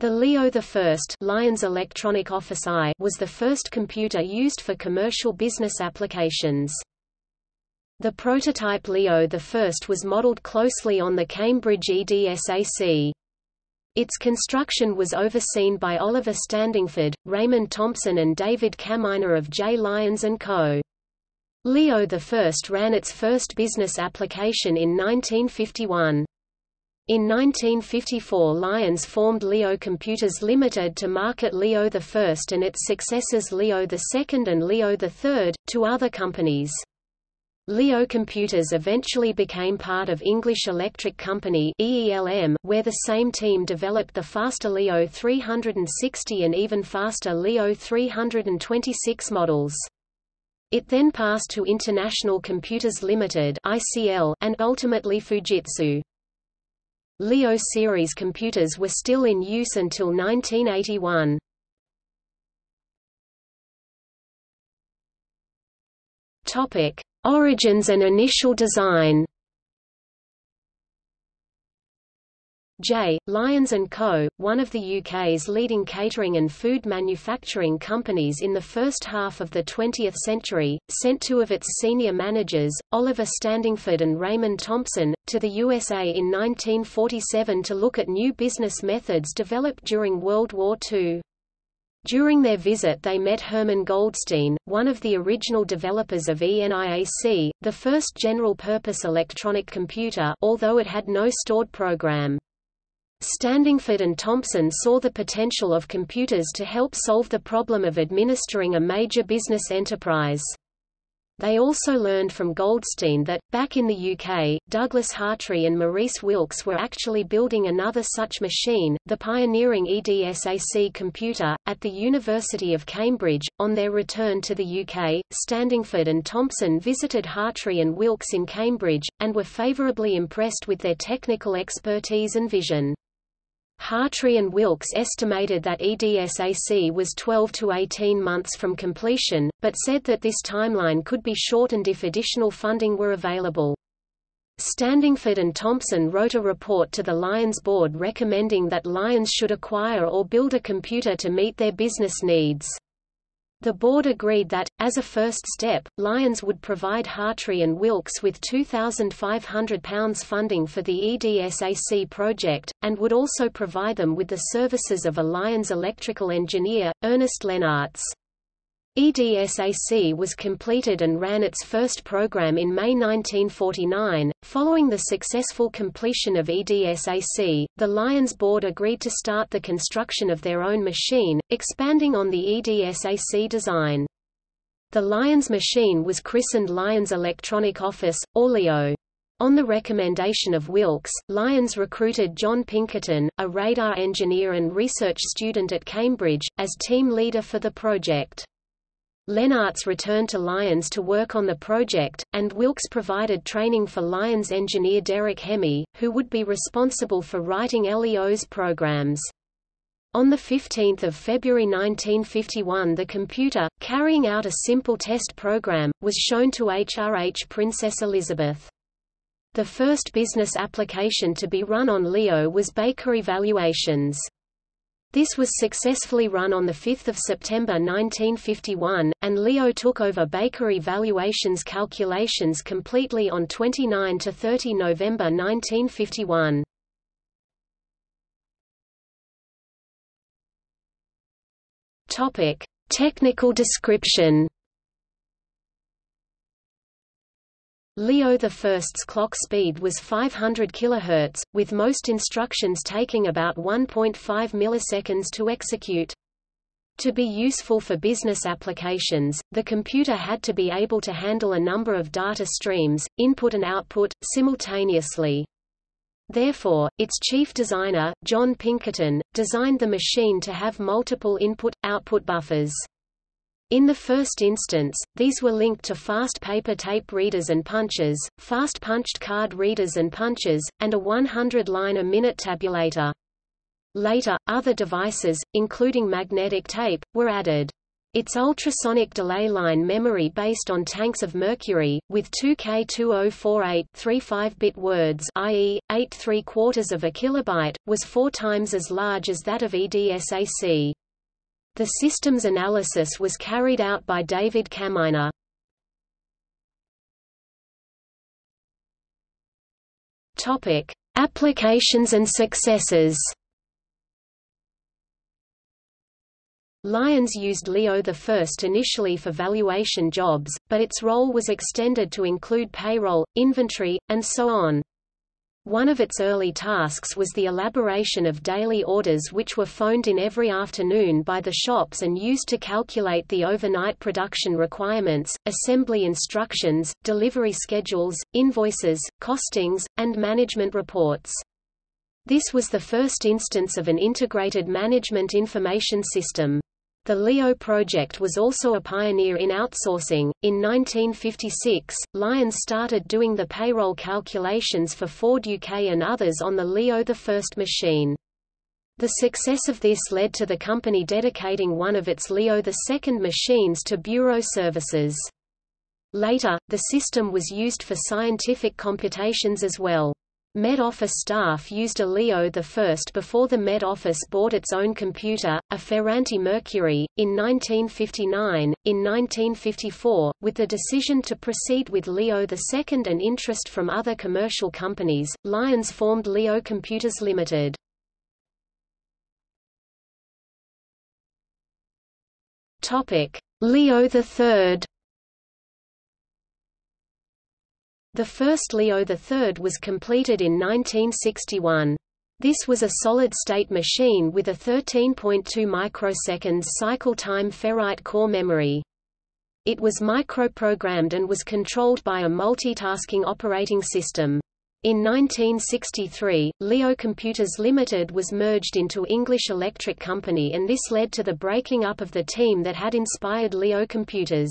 The Leo I Lyons Electronic Office I was the first computer used for commercial business applications. The prototype Leo I was modeled closely on the Cambridge EDSAC. Its construction was overseen by Oliver Standingford, Raymond Thompson and David Kaminer of J. Lyons & Co. Leo I ran its first business application in 1951. In 1954 Lyons formed Leo Computers Limited to market Leo I and its successors Leo II and Leo III, to other companies. Leo Computers eventually became part of English Electric Company EELM, where the same team developed the faster Leo 360 and even faster Leo 326 models. It then passed to International Computers Limited (ICL) and ultimately Fujitsu. Leo series computers were still in use until 1981. Topic: Origins and initial design. J. Lyons & Co., one of the UK's leading catering and food manufacturing companies in the first half of the 20th century, sent two of its senior managers, Oliver Standingford and Raymond Thompson, to the USA in 1947 to look at new business methods developed during World War II. During their visit they met Herman Goldstine, one of the original developers of ENIAC, the first general-purpose electronic computer although it had no stored program. Standingford and Thompson saw the potential of computers to help solve the problem of administering a major business enterprise. They also learned from Goldstine that, back in the UK, Douglas Hartree and Maurice Wilkes were actually building another such machine, the pioneering EDSAC computer, at the University of Cambridge. On their return to the UK, Standingford and Thompson visited Hartree and Wilkes in Cambridge, and were favourably impressed with their technical expertise and vision. Hartree and Wilkes estimated that EDSAC was 12 to 18 months from completion, but said that this timeline could be shortened if additional funding were available. Standingford and Thompson wrote a report to the Lyons board recommending that Lyons should acquire or build a computer to meet their business needs. The board agreed that, as a first step, Lyons would provide Hartree and Wilkes with £2,500 funding for the EDSAC project, and would also provide them with the services of a Lyons electrical engineer, Ernest Lenaerts. EDSAC was completed and ran its first program in May 1949. Following the successful completion of EDSAC, the Lyons board agreed to start the construction of their own machine, expanding on the EDSAC design. The Lyons machine was christened Lyons Electronic Office, or LEO. On the recommendation of Wilkes, Lyons recruited John Pinkerton, a radar engineer and research student at Cambridge, as team leader for the project. Lenaerts returned to Lyons to work on the project, and Wilkes provided training for Lyons engineer Derek Hemy, who would be responsible for writing LEO's programs. On 15 February 1951 the computer, carrying out a simple test program, was shown to HRH Princess Elizabeth. The first business application to be run on Leo was bakery valuations. This was successfully run on 5 September 1951, and Leo took over bakery valuations calculations completely on 29–30 November 1951. Technical description Leo I's clock speed was 500 kHz, with most instructions taking about 1.5 milliseconds to execute. To be useful for business applications, the computer had to be able to handle a number of data streams, input and output, simultaneously. Therefore, its chief designer, John Pinkerton, designed the machine to have multiple input-output buffers. In the first instance, these were linked to fast paper tape readers and punchers, fast punched card readers and punchers, and a 100-line a minute tabulator. Later, other devices, including magnetic tape, were added. Its ultrasonic delay line memory based on tanks of mercury, with 2K2048 35-bit words i.e., 8 3 quarters of a kilobyte, was four times as large as that of EDSAC. The system's analysis was carried out by David Kaminer. Topic: Applications and successes. Lyons used Leo I initially for valuation jobs, but its role was extended to include payroll, inventory, and so on. One of its early tasks was the elaboration of daily orders which were phoned in every afternoon by the shops and used to calculate the overnight production requirements, assembly instructions, delivery schedules, invoices, costings, and management reports. This was the first instance of an integrated management information system. The LEO project was also a pioneer in outsourcing. In 1956, Lyons started doing the payroll calculations for Ford UK and others on the Leo I machine. The success of this led to the company dedicating one of its Leo II machines to bureau services. Later, the system was used for scientific computations as well. Met Office staff used a Leo I before the Met Office bought its own computer, a Ferranti Mercury, in 1959. In 1954, with the decision to proceed with Leo II and interest from other commercial companies, Lyons formed Leo Computers Limited. Leo III The first Leo III was completed in 1961. This was a solid-state machine with a 13.2 microseconds cycle time ferrite core memory. It was microprogrammed and was controlled by a multitasking operating system. In 1963, Leo Computers Limited was merged into English Electric Company and this led to the breaking up of the team that had inspired Leo Computers.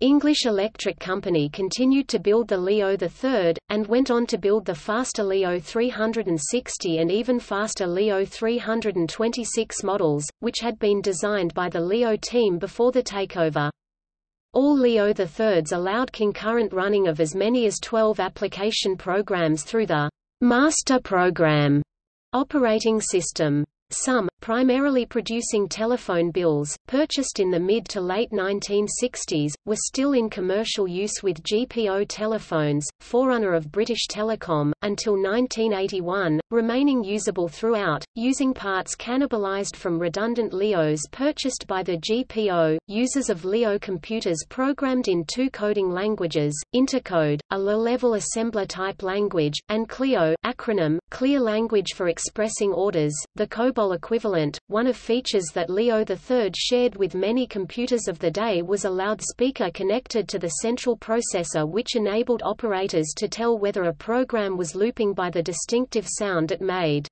English Electric Company continued to build the Leo III, and went on to build the faster Leo 360 and even faster Leo 326 models, which had been designed by the Leo team before the takeover. All Leo IIIs allowed concurrent running of as many as 12 application programs through the master program operating system. Some, primarily producing telephone bills, purchased in the mid to late 1960s, were still in commercial use with GPO telephones, forerunner of British Telecom, until 1981, remaining usable throughout, using parts cannibalized from redundant LEOs purchased by the GPO. Users of LEO computers programmed in two coding languages, Intercode, a low-level assembler type language, and CLEO acronym, Clear Language for Expressing Orders, the COBOL equivalent. One of features that Leo III shared with many computers of the day was a loudspeaker connected to the central processor which enabled operators to tell whether a program was looping by the distinctive sound it made.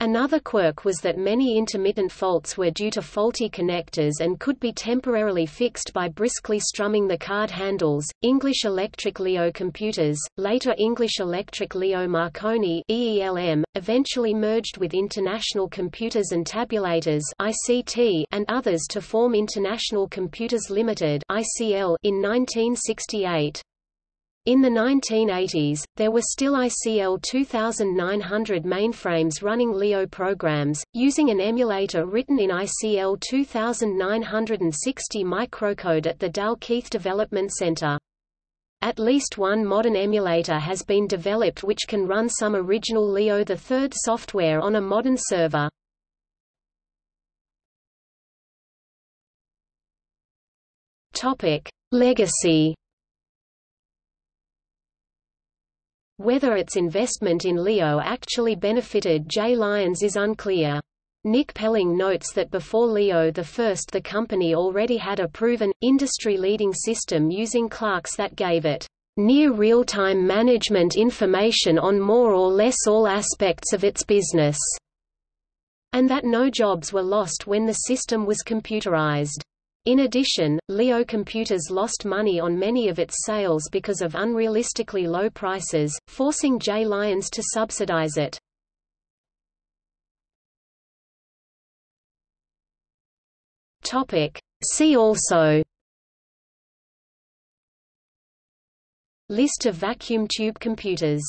Another quirk was that many intermittent faults were due to faulty connectors and could be temporarily fixed by briskly strumming the card handles. English Electric Leo computers, later English Electric Leo Marconi (EELM), eventually merged with International Computers and Tabulators (ICT) and others to form International Computers Limited (ICL) in 1968. In the 1980s, there were still ICL 2900 mainframes running Leo programs, using an emulator written in ICL 2960 microcode at the Dalkeith Development Center. At least one modern emulator has been developed which can run some original Leo III software on a modern server. Legacy Whether its investment in Leo actually benefited J. Lyons is unclear. Nick Pelling notes that before Leo I the company already had a proven, industry-leading system using clerks that gave it near real-time management information on more or less all aspects of its business, and that no jobs were lost when the system was computerized. In addition, Leo Computers lost money on many of its sales because of unrealistically low prices, forcing J. Lyons to subsidize it. See also List of vacuum tube computers